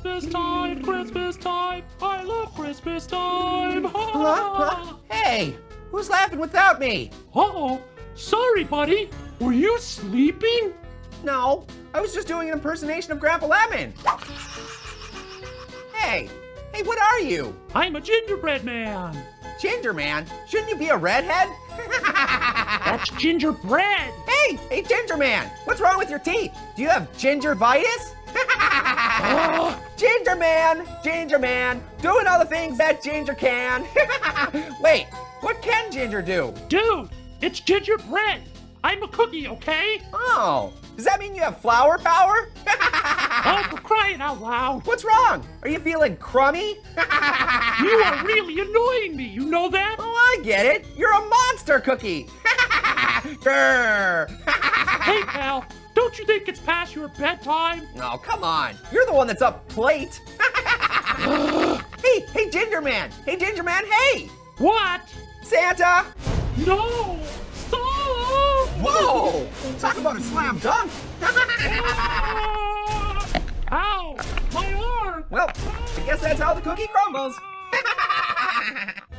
Christmas time, Christmas time. I love Christmas time. Hey, who's laughing without me? Uh-oh. Sorry, buddy. Were you sleeping? No, I was just doing an impersonation of Grandpa Lemon. Hey, hey, what are you? I'm a gingerbread man. Ginger man? Shouldn't you be a redhead? That's gingerbread. Hey, hey, Ginger man, what's wrong with your teeth? Do you have gingivitis? Uh, Ginger man, Ginger man, doing all the things that Ginger can. Wait, what can Ginger do? Dude, it's gingerbread. I'm a cookie, okay? Oh, does that mean you have flower power? Oh, for crying out loud. What's wrong? Are you feeling crummy? You are really annoying me. You know that? Oh, I get it. You're a monster cookie. Hey, pal. Don't you think it's past your bedtime? Oh, come on. You're the one that's up late. hey, hey, Ginger Man. Hey, Ginger Man, hey. What? Santa. No! Stop! Whoa. Talk about a slam dunk. Ow! My arm! well, I guess that's how the cookie crumbles.